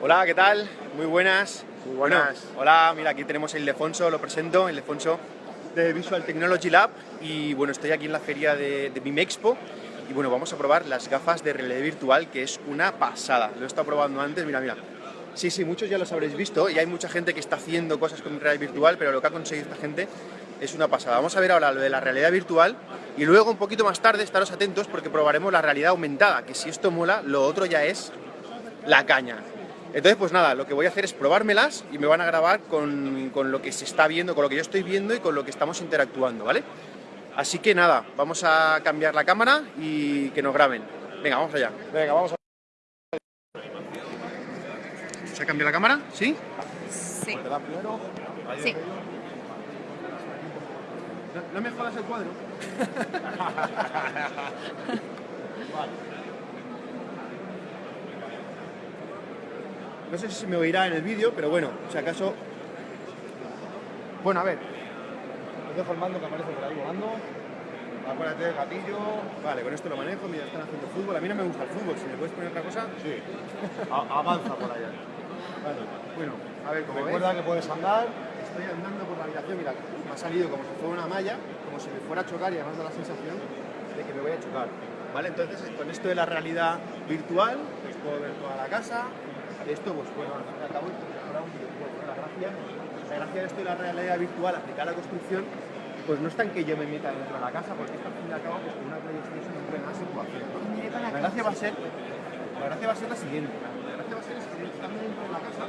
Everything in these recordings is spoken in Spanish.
Hola, ¿qué tal? Muy buenas. Muy buenas. Bueno, hola, mira, aquí tenemos a Ildefonso, lo presento, Ildefonso de Visual Technology Lab y bueno, estoy aquí en la feria de, de BIM Expo y bueno, vamos a probar las gafas de realidad virtual que es una pasada. Lo he estado probando antes, mira, mira. Sí, sí, muchos ya los habréis visto y hay mucha gente que está haciendo cosas con realidad virtual, pero lo que ha conseguido esta gente es una pasada. Vamos a ver ahora lo de la realidad virtual y luego un poquito más tarde, estaros atentos porque probaremos la realidad aumentada, que si esto mola, lo otro ya es la caña. Entonces, pues nada, lo que voy a hacer es probármelas y me van a grabar con, con, lo que se está viendo, con lo que yo estoy viendo y con lo que estamos interactuando, ¿vale? Así que nada, vamos a cambiar la cámara y que nos graben. Venga, vamos allá. Venga, vamos a... ¿Se ha cambiado la cámara? ¿Sí? Sí. Ahí Sí. No, no me jodas el cuadro. Vale. No sé si se me oirá en el vídeo, pero bueno, si acaso... Bueno, a ver, Os dejo el mando que aparece por ahí volando. Acuérdate del gatillo. Vale, con esto lo manejo, mira, están haciendo fútbol. A mí no me gusta el fútbol, si me puedes poner otra cosa. Sí. A- avanza por allá. Vale, bueno, a ver, como Recuerda que puedes andar. estoy andando por la habitación, mira, me ha salido como si fuera una malla, como si me fuera a chocar y además da la sensación de que me voy a chocar. ¿Vale? Entonces, con esto de la realidad virtual, pues puedo ver toda la casa. Esto, pues bueno, al fin y al cabo. La gracia, la gracia de esto de la realidad virtual aplicada a la construcción, pues no está en que yo me meta dentro de la casa, porque esto al fin y al cabo, pues con una PlayStation no puede más se puede hacer. ¿no? La gracia va a ser, la gracia va a ser la siguiente. La gracia va a ser es que estando dentro de la casa,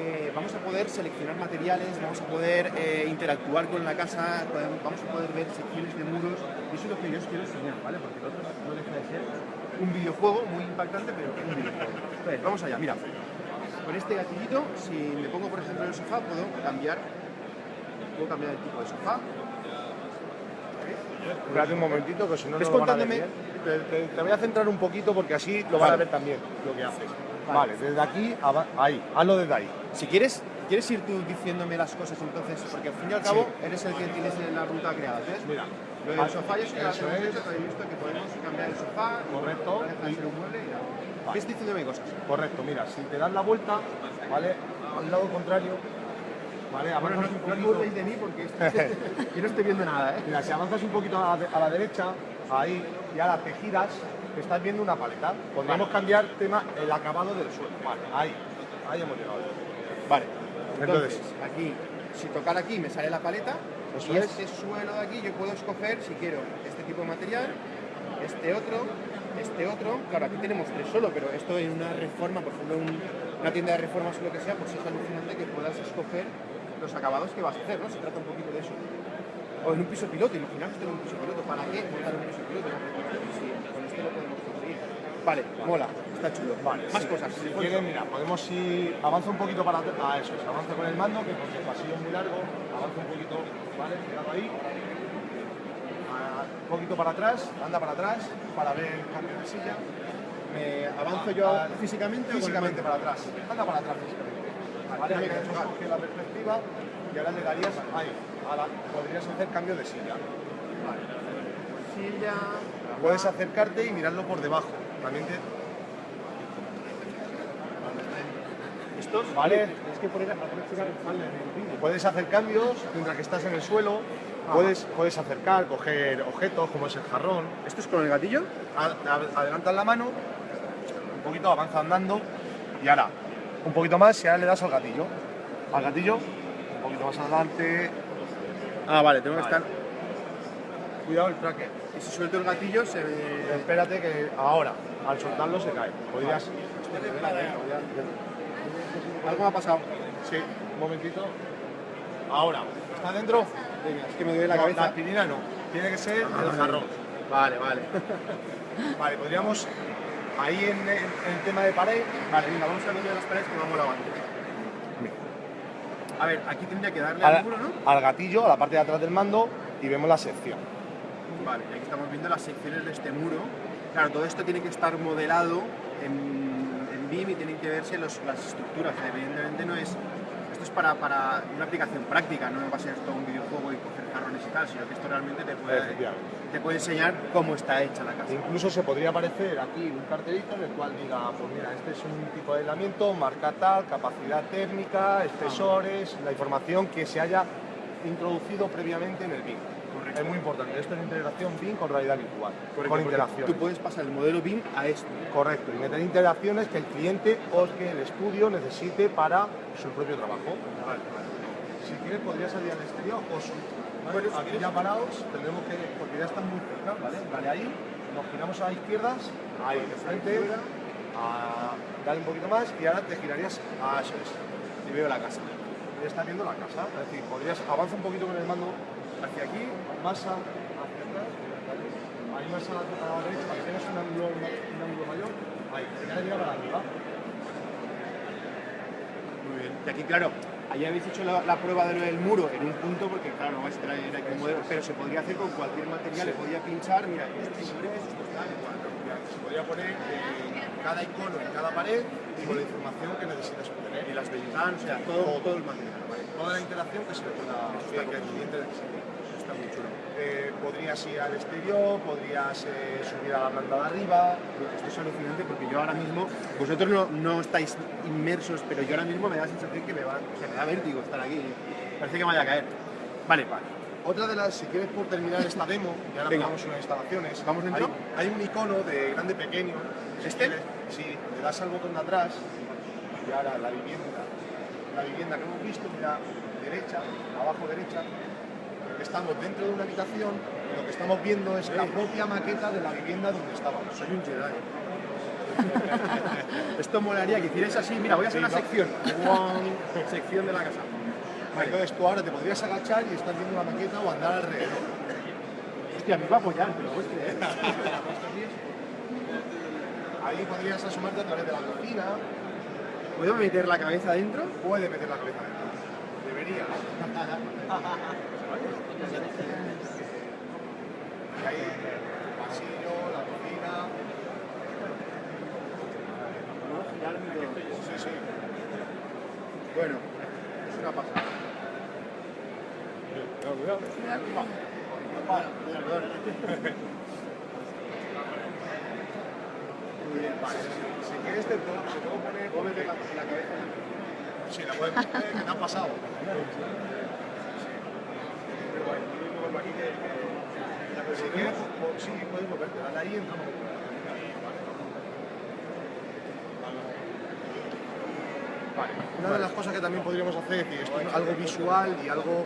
eh, vamos a poder seleccionar materiales, vamos a poder eh, interactuar con la casa, vamos a poder ver secciones de muros, y eso es lo que yo os quiero enseñar, ¿vale? Porque el otro no deja de ser un videojuego muy impactante, pero un videojuego. Vamos allá, mira. Con este gatillito, si me pongo por ejemplo en el sofá, puedo cambiar, puedo cambiar el tipo de sofá. Espérate un momentito que si no no lo van a ver contándome- bien. Te, te- te voy a centrar un poquito porque así lo van a Vale. ver también lo que haces. Vale. Vale, desde aquí, a- ahí, hazlo desde ahí. Si quieres, quieres ir tú diciéndome las cosas entonces, porque al fin y al cabo eres el que tienes la ruta creada. ¿ves? Mira, Lo del sofá yo que Eso hemos es. he visto que podemos cambiar el sofá, Correcto. no deja de ser un mueble y nada. Vale. Ves diciéndome cosas. Correcto, mira, si te das la vuelta, ¿vale? Al lado contrario, ¿vale? Bueno, no, Avanzas un no os poquito. de mí porque yo no estoy viendo nada, ¿eh? Mira, si avanzas un poquito a la, a la derecha, ahí, y ahora te giras, estás viendo una paleta. Podríamos cambiar tema el acabado del suelo. Vale, ahí, ahí hemos llegado. Vale. Entonces- Entonces, aquí, si tocar aquí me sale la paleta, Eso y es. este suelo de aquí yo puedo escoger si quiero este tipo de material, este otro, este otro. Claro, aquí tenemos tres solo, pero esto en una reforma, por ejemplo, un- una tienda de reformas o lo que sea, pues es alucinante que puedas escoger los acabados que vas a hacer, ¿no? Se trata un poquito de eso. O en un piso piloto, imaginaos tener un piso piloto. ¿Para qué montar un piso piloto? Sí, con esto lo podemos conseguir. Vale, mola, está chulo. Vale, Más sí. cosas. Si quieres, mira, podemos ir. Avanza un poquito para. Ah, eso es. Avanza con el mando, que porque el pasillo es muy largo. Avanza un poquito, ¿vale? Ahí. Un poquito para atrás, anda para atrás, para ver el cambio de silla. ¿Me avanzo yo Ah, físicamente Físicamente para atrás. Anda para atrás físicamente. Vale, ahí cogido la perspectiva y ahora le darías ahí. Ahora podrías hacer cambio de silla. Silla. Puedes acercarte y mirarlo por debajo. También te, Estos, Vale. Puedes hacer cambios mientras que estás en el suelo. Puedes, puedes acercar, coger objetos como es el jarrón. ¿Esto es con el gatillo? Ad- ad- Adelantas la mano, un poquito avanza andando y ahora un poquito más y ahora le das al gatillo. Al gatillo, un poquito más adelante. Ah, vale, tengo que estar. Cuidado el tracker. Y si suelto el gatillo se ve. Espérate que ahora, al soltarlo se cae. Podrías. Algo me ha pasado. Sí, un momentito. Ahora, ¿está dentro? Venga, es que me duele la No, cabeza. La aspirina no, tiene que ser el jarrón. Vale, vale. Vale, podríamos. Ahí en, en- en el tema de pared, Vale, venga, vamos a ver de las paredes que molado antes. A ver, aquí tendría que darle al, al muro, ¿no? al gatillo, a la parte de atrás del mando y vemos la sección. Vale, aquí estamos viendo las secciones de este muro. Claro, todo esto tiene que estar modelado en BIM y tienen que verse los- las estructuras. Evidentemente no es... Esto es para, para una aplicación práctica, no va a ser todo un videojuego y coger jarrones y tal, sino que esto realmente te puede, te puede enseñar cómo está hecha la casa. Incluso se podría aparecer aquí un cartelito en el cual diga, pues mira, este es un tipo de aislamiento, marca tal, capacidad térmica, espesores, la información que se haya introducido previamente en el BIM. Es muy importante, esto es integración BIM con realidad virtual, con interacciones. Tú puedes pasar el modelo BIM a esto. Correcto, y meter interacciones que el cliente o que el estudio necesite para su propio trabajo. Si quieres podría salir al exterior o su... Bueno, aquí ya parados tendremos que, porque ya están muy cerca, ¿vale? Vale, ahí, nos giramos a izquierdas, ahí, de frente, a darle un poquito más y ahora te girarías a eso es. Y veo la casa. Ya estás viendo la casa, es decir, podrías avanza un poquito con el mando hacia aquí, más a, hacia atrás, ahí más a la, a la derecha, para que tengas un ángulo, un ángulo mayor, ahí, y ahora llega para arriba. Muy bien. Y aquí, claro, ahí habéis hecho la, la prueba de lo del muro en un punto, porque claro, no vais a traer aquí un modelo, pero se podría hacer con cualquier material, le podía pinchar, mira, esto es esto es tal, igual. Se podría poner eh, cada icono en cada pared y con la información que necesitas obtener. Y las ventanas, o sea, todo, todo el material. ¿vale? Toda la interacción que se le pueda que, que el cliente necesite. Está muy chulo. Eh, podrías ir al exterior, podrías eh, subir a la planta de arriba. Esto es alucinante porque yo ahora mismo, vosotros no, no estáis inmersos, pero yo ahora mismo me da la sensación que me, va, que me da vértigo estar aquí. Parece que me vaya a caer. Vale, vale. Otra de las, si quieres por terminar esta demo, y ahora Venga. unas instalaciones, ¿Vamos dentro? Hay, hay un icono de grande pequeño. Si ¿Este? Sí, le das al botón de atrás y ahora la vivienda, la vivienda que hemos visto, mira, derecha, abajo derecha, estamos dentro de una habitación y lo que estamos viendo es la propia maqueta de la vivienda donde estábamos. Soy un Jedi. Esto molaría que hicierais así. Mira, voy a hacer Sí, una va. sección. Sección de la casa. Vale. Entonces tú ahora te podrías agachar y estás viendo la maqueta o andar alrededor. Hostia, me va a apoyar, pero hostia, ¿eh? Ahí podrías asomarte a través de la cocina, ¿Puedo meter la cabeza dentro? puede meter la cabeza dentro. Deberías. Y ahí el pasillo, la cocina. Sí, sí. Bueno, es una pasada. Si quieres te puedo, poner, la, la cabeza. Sí, la puedes meter, que te ha pasado. Si quieres, sí, puedes moverte, dale ahí y entramos. Vale. Una de las cosas que también podríamos hacer es algo visual y algo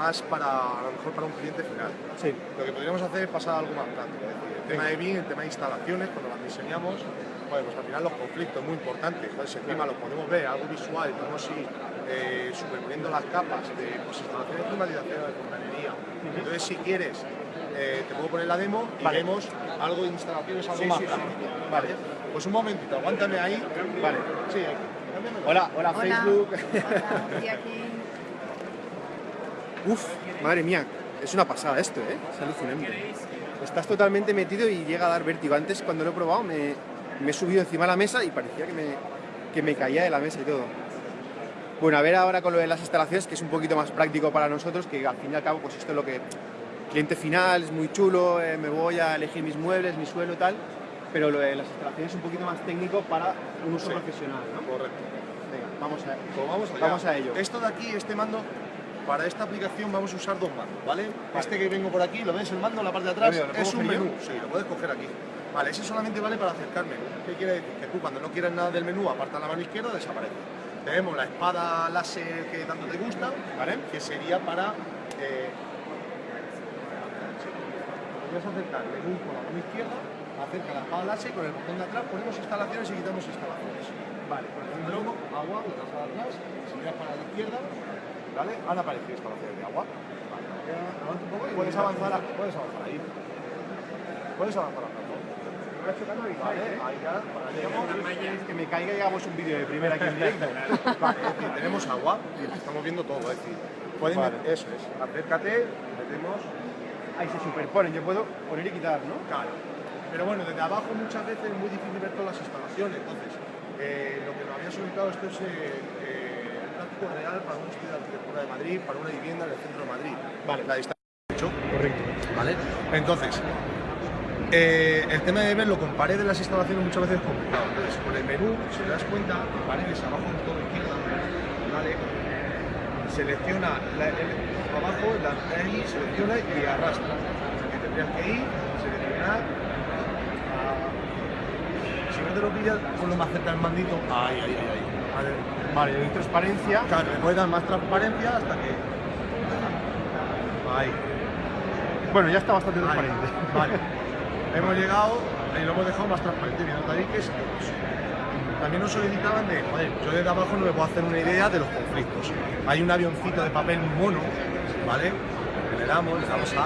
más para, a lo mejor para un cliente final. Sí. Lo que podríamos hacer es pasar a algo más práctico. Es decir, el tema de BIM, el tema de instalaciones, cuando las diseñamos, bueno, pues al final los conflictos muy importantes. Entonces, encima lo podemos ver, algo visual, podemos ir eh, superponiendo las capas de pues, instalaciones de climatización, de fontanería. Entonces, si quieres, eh, te puedo poner la demo y Vale. vemos algo de instalaciones, algo Sí, más sí. Vale. Pues un momentito, aguántame ahí. Vale. Sí. Hola, hola, Hola. Facebook. Hola, estoy aquí. Uf, madre mía, es una pasada esto, ¿eh? Es alucinante. Estás totalmente metido y llega a dar vértigo. Antes, cuando lo he probado, me, me he subido encima de la mesa y parecía que me, que me caía de la mesa y todo. Bueno, a ver ahora con lo de las instalaciones, que es un poquito más práctico para nosotros, que al fin y al cabo, pues esto es lo que... Cliente final, es muy chulo, eh, me voy a elegir mis muebles, mi suelo y tal, pero lo de las instalaciones es un poquito más técnico para un uso Sí. profesional, ¿no? Correcto. Venga, vamos a Pues vamos, allá. Vamos a ello. Esto de aquí, este mando, para esta aplicación vamos a usar dos mandos, ¿vale? Este que vengo por aquí, ¿lo ves el mando en la parte de atrás? Lo veo, ¿lo puedo es un coger yo? menú, sí, lo puedes coger aquí. Vale, ese solamente vale para acercar menú. ¿Qué quiere decir? Que tú cuando no quieras nada del menú, aparta la mano izquierda, desaparece. Tenemos la espada láser que tanto te gusta, ¿vale? Que sería para... Eh, podrías acercar menú con la mano izquierda, acerca la espada láser con el botón de atrás ponemos instalaciones y quitamos instalaciones. Vale, por ejemplo, agua, lo das atrás, si miras para la izquierda, ¿vale? Han aparecido instalaciones de agua. Puedes avanzar, a- puedes avanzar ahí. Puedes avanzar a Vale, ahí ya, que me caiga y hagamos un vídeo de primera aquí en directo. Vale, decir, tenemos agua y estamos viendo todo, es decir, pueden Vale. eso es, acércate, metemos, Ahí se superponen, yo puedo poner y quitar, ¿no? claro. Pero bueno, desde abajo muchas veces es muy difícil ver todas las instalaciones, entonces, eh, lo que nos había solicitado esto es eh, eh, real para un estudio de arquitectura de Madrid, para una vivienda en el centro de Madrid. Vale. La distancia. Correcto. ¿Vale? Entonces, eh, el tema de ver lo comparé de las instalaciones muchas veces es complicado. Entonces, con el menú, si te das cuenta, paredes abajo en todo izquierda, ¿vale? Selecciona la, el- abajo, la ahí, selecciona y arrastra. Que tendrías que ir, seleccionar. si no te lo pillas, ponlo más cerca del mandito. Ahí, ahí, ahí, ahí. Vale. Vale, transparencia. Claro, le puedes dar más transparencia hasta que. Ahí. Bueno, ya está bastante Ahí. transparente. Vale. hemos llegado y lo hemos dejado más transparente, tabiques. También nos solicitaban de, joder, yo desde abajo no me puedo hacer una idea de los conflictos. Hay un avioncito de papel mono, ¿vale? Le damos, le damos a...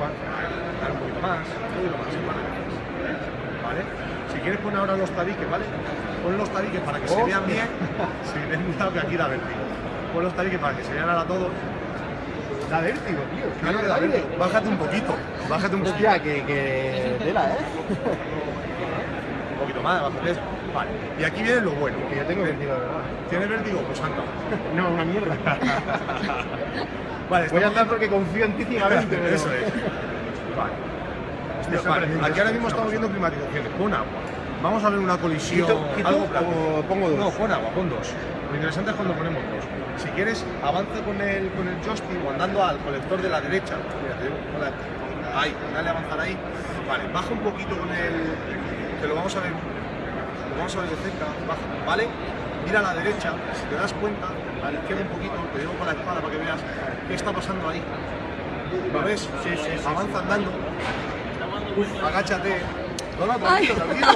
Dar un poquito más, un poquito más. ¿Vale? Si quieres poner ahora los tabiques, ¿vale? Pon los tabiques para que se vean bien. Sí, ten cuidado que aquí da vértigo. Pon los tabiques para que se vean ahora todos. Da vértigo, tío. Claro que da vértigo. Bájate un poquito. Bájate un poquito. Hostia, que, que tela, ¿eh? Un poquito más, bájate. Vale. Y aquí viene lo bueno. Que yo tengo vértigo, verdad. ¿Tienes vértigo? Pues anda. No, una mierda. Vale, Voy a andar porque confío en ti ciegamente. pero- Eso es. Vale. Estoy Vale, sorprendido. Aquí ahora mismo estamos viendo climatizaciones. Pon agua. Vamos a ver una colisión. Quito- quito algo o práctico. pongo dos? No, pon agua, pon dos. Lo interesante es cuando ponemos dos. Si quieres, avanza con el, con el joystick o andando al colector de la derecha. Mira, con Ahí, dale a avanzar ahí. Vale, baja un poquito con el. Que lo vamos a ver. Lo vamos a ver de cerca. Baja, ¿vale? Mira a la derecha, si te das cuenta, a la izquierda un poquito, te digo con la espada para que veas qué está pasando ahí. ¿Lo ves? Sí, sí, Avanza andando. Uf, agáchate. No, no, tranquilo, tranquilo.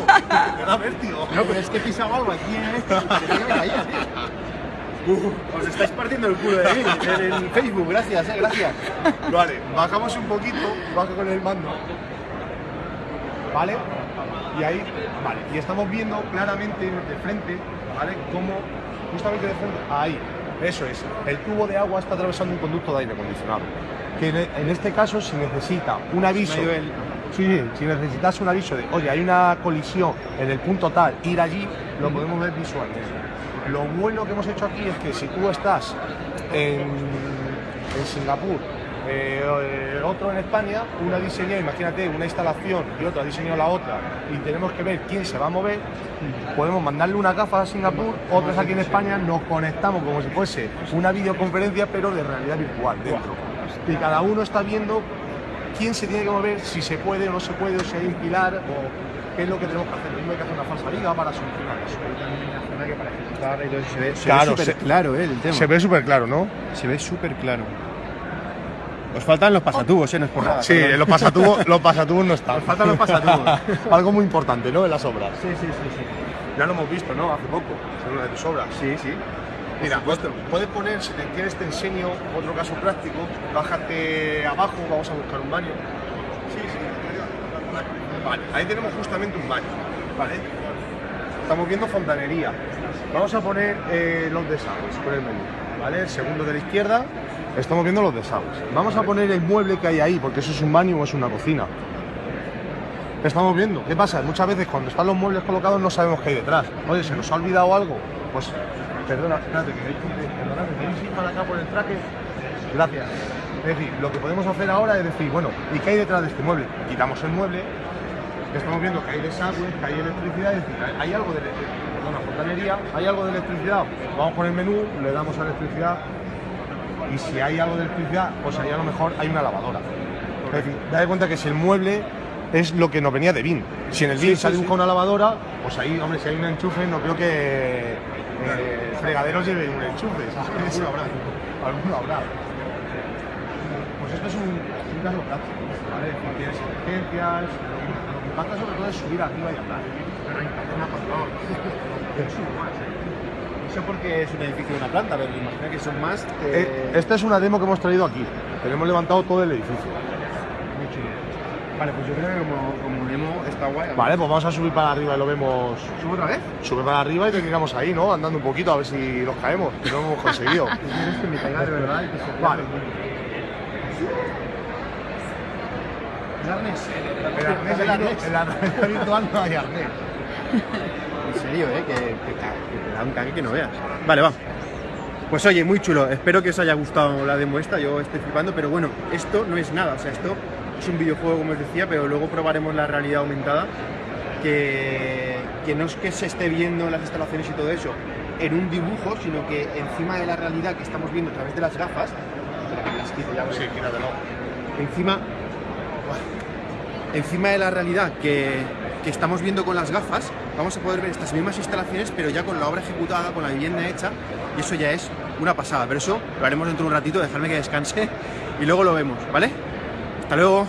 Te da vértigo. No, pero es que he pisado algo aquí en este. que me caía, tío. Os estáis partiendo el culo de mí en, Facebook, gracias, eh, gracias. Vale, bajamos un poquito, baja con el mando. ¿Vale? Y ahí, vale, y estamos viendo claramente de frente, ¿vale? Como justamente de frente, ahí, eso es, el tubo de agua está atravesando un conducto de aire acondicionado. Que en, en este caso, si necesita un aviso, sí, sí, si necesitas un aviso de, oye, hay una colisión en el punto tal, ir allí, lo podemos ver visualmente. Lo bueno que hemos hecho aquí es que si tú estás en, en Singapur, eh, eh, otro en España, una diseñado, imagínate, una instalación y otra ha diseñado la otra, y tenemos que ver quién se va a mover, podemos mandarle una gafa a Singapur, otras aquí en España, nos conectamos como si fuese una videoconferencia, pero de realidad virtual dentro. Y cada uno está viendo quién se tiene que mover, si se puede o no se puede, o si hay un pilar, o qué es lo que tenemos que hacer. Mismo hay que hacer una falsa liga para solucionar eso. Se ve, se Claro, ve se- claro, eh, el tema. Se ve súper claro, ¿no? Se ve súper claro. Os faltan los pasatubos, eh, no es por nada. Sí, los pasatubos, los pasatubos no están. Nos faltan los pasatubos. Algo muy importante, ¿no? En las obras. Sí, sí, sí, sí. Ya lo hemos visto, ¿no? Hace poco, en una de tus obras. Sí, sí. Mira, puedes poner, si te quieres te enseño otro caso práctico, bájate abajo, vamos a buscar un baño. Sí, sí. Vale, ahí tenemos justamente un baño, ¿vale? Estamos viendo fontanería. Vamos a poner eh, los desagües con el menú, ¿vale? El segundo de la izquierda, estamos viendo los desagües. Vamos a poner el mueble que hay ahí, porque eso es un baño o es una cocina. Estamos viendo. ¿Qué pasa? Muchas veces cuando están los muebles colocados no sabemos qué hay detrás. Oye, ¿se nos ha olvidado algo? Pues, perdona, espérate, que perdonad, ¿queréis ir para acá por el traje? Gracias. Es decir, lo que podemos hacer ahora es decir, bueno, ¿y qué hay detrás de este mueble? Quitamos el mueble, estamos viendo que hay desagües, que hay electricidad, es decir, hay algo de, ele- perdona, fontanería, hay algo de electricidad. Vamos con el menú, le damos a electricidad y si hay algo de electricidad, pues ahí a lo mejor hay una lavadora. Es decir, date cuenta que si el mueble es lo que nos venía de BIN. Si en el BIN sí, sale sí. con una lavadora, pues ahí, hombre, si hay un enchufe, no creo que eh, el fregadero lleve un enchufe. Alguno habrá. Alguno habrá. Pues esto es un, un caso práctico, ¿vale? Tienes emergencias, lo que, lo que pasa sobre todo es subir arriba y hablar. Pero hay una por favor. No sé por qué es un edificio de una planta, pero imagino que son más. Eh, esta es una demo que hemos traído aquí. Tenemos levantado todo el edificio. Muy chulo. Vale, pues yo creo que como, como Nemo está guay. Vale, pues vamos a subir para arriba y lo vemos. ¿Subo otra vez? Sube para arriba y terminamos ahí, ¿no? Andando un poquito a ver si los caemos, que no lo hemos conseguido. ¿Quieres que me caiga de verdad y que se Vale. El arnés. El arnés, el el arnés. realidad virtual no hay arnés. ¿eh? Que, que, da un cague que no veas. Vale, va. Pues oye, muy chulo. Espero que os haya gustado la demo esta. Yo estoy flipando, pero bueno, esto no es nada. O sea, esto es un videojuego, como os decía, pero luego probaremos la realidad aumentada. Que, que no es que se esté viendo las instalaciones y todo eso en un dibujo, sino que encima de la realidad que estamos viendo a través de las gafas, espera, que las quito ya, Sí, quítatelo. encima, encima de la realidad que, que estamos viendo con las gafas, vamos a poder ver estas mismas instalaciones, pero ya con la obra ejecutada, con la vivienda hecha, y eso ya es una pasada. Pero eso lo haremos dentro de un ratito, dejarme que descanse y luego lo vemos, ¿vale? Hasta luego.